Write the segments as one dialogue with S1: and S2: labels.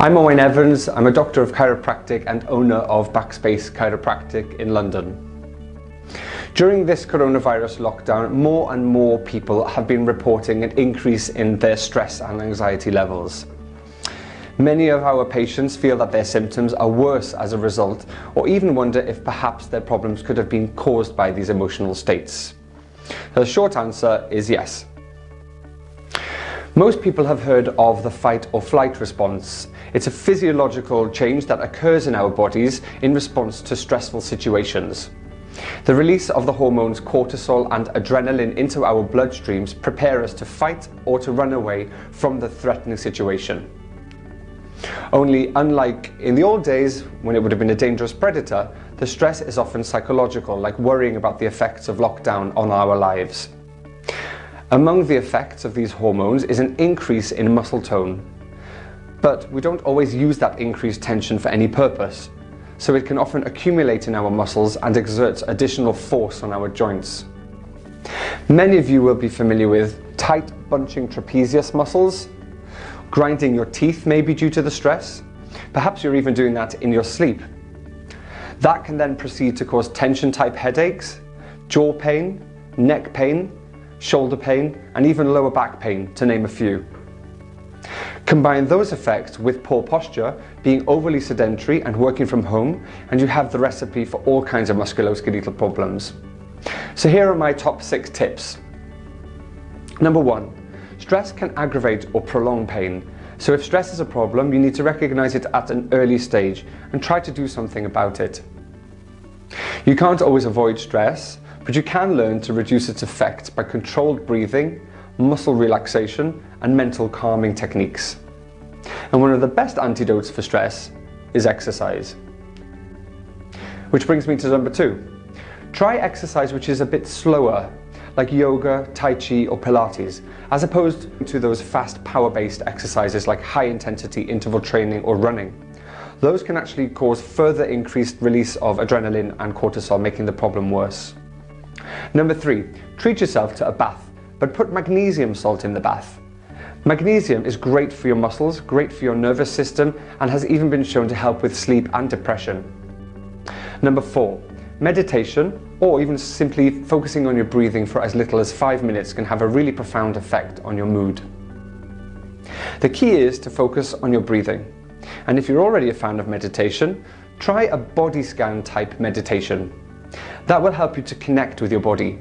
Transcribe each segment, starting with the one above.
S1: I'm Owen Evans, I'm a doctor of chiropractic and owner of Backspace Chiropractic in London. During this coronavirus lockdown, more and more people have been reporting an increase in their stress and anxiety levels. Many of our patients feel that their symptoms are worse as a result, or even wonder if perhaps their problems could have been caused by these emotional states. The short answer is yes. Most people have heard of the fight or flight response. It's a physiological change that occurs in our bodies in response to stressful situations. The release of the hormones cortisol and adrenaline into our bloodstreams prepare us to fight or to run away from the threatening situation. Only unlike in the old days when it would have been a dangerous predator, the stress is often psychological, like worrying about the effects of lockdown on our lives. Among the effects of these hormones is an increase in muscle tone. But we don't always use that increased tension for any purpose, so it can often accumulate in our muscles and exerts additional force on our joints. Many of you will be familiar with tight bunching trapezius muscles, grinding your teeth may be due to the stress, perhaps you're even doing that in your sleep. That can then proceed to cause tension type headaches, jaw pain, neck pain, shoulder pain, and even lower back pain, to name a few. Combine those effects with poor posture, being overly sedentary and working from home, and you have the recipe for all kinds of musculoskeletal problems. So here are my top six tips. Number one, stress can aggravate or prolong pain. So if stress is a problem, you need to recognize it at an early stage and try to do something about it. You can't always avoid stress, but you can learn to reduce its effect by controlled breathing, muscle relaxation and mental calming techniques. And one of the best antidotes for stress is exercise. Which brings me to number two. Try exercise which is a bit slower, like yoga, tai chi or Pilates, as opposed to those fast power-based exercises like high-intensity interval training or running. Those can actually cause further increased release of adrenaline and cortisol, making the problem worse. Number three, treat yourself to a bath, but put magnesium salt in the bath. Magnesium is great for your muscles, great for your nervous system, and has even been shown to help with sleep and depression. Number four, meditation, or even simply focusing on your breathing for as little as five minutes can have a really profound effect on your mood. The key is to focus on your breathing. And if you're already a fan of meditation, try a body scan type meditation. That will help you to connect with your body.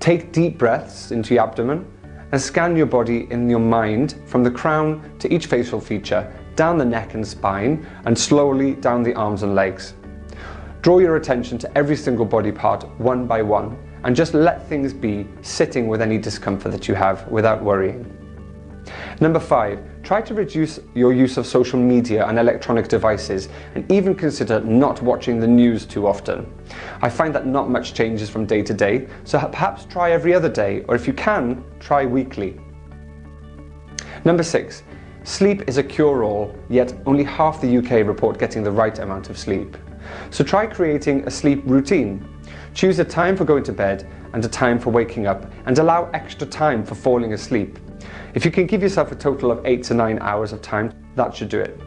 S1: Take deep breaths into your abdomen and scan your body in your mind from the crown to each facial feature, down the neck and spine, and slowly down the arms and legs. Draw your attention to every single body part one by one and just let things be sitting with any discomfort that you have without worrying. Number five, try to reduce your use of social media and electronic devices and even consider not watching the news too often. I find that not much changes from day to day, so perhaps try every other day, or if you can, try weekly. Number six, sleep is a cure-all, yet only half the UK report getting the right amount of sleep. So try creating a sleep routine. Choose a time for going to bed and a time for waking up and allow extra time for falling asleep. If you can give yourself a total of 8 to 9 hours of time, that should do it.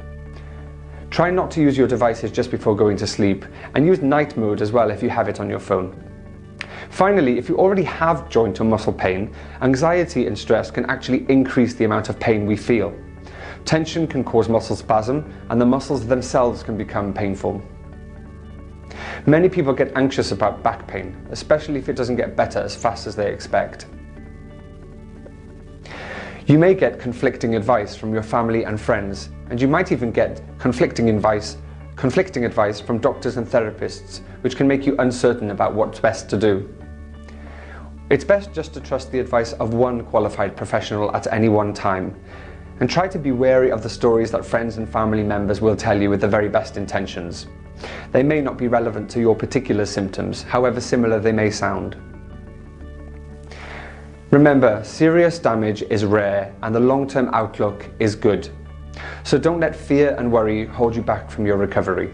S1: Try not to use your devices just before going to sleep and use night mode as well if you have it on your phone. Finally, if you already have joint or muscle pain, anxiety and stress can actually increase the amount of pain we feel. Tension can cause muscle spasm and the muscles themselves can become painful. Many people get anxious about back pain, especially if it doesn't get better as fast as they expect. You may get conflicting advice from your family and friends, and you might even get conflicting advice, conflicting advice from doctors and therapists, which can make you uncertain about what's best to do. It's best just to trust the advice of one qualified professional at any one time, and try to be wary of the stories that friends and family members will tell you with the very best intentions. They may not be relevant to your particular symptoms, however similar they may sound. Remember, serious damage is rare and the long-term outlook is good. So don't let fear and worry hold you back from your recovery.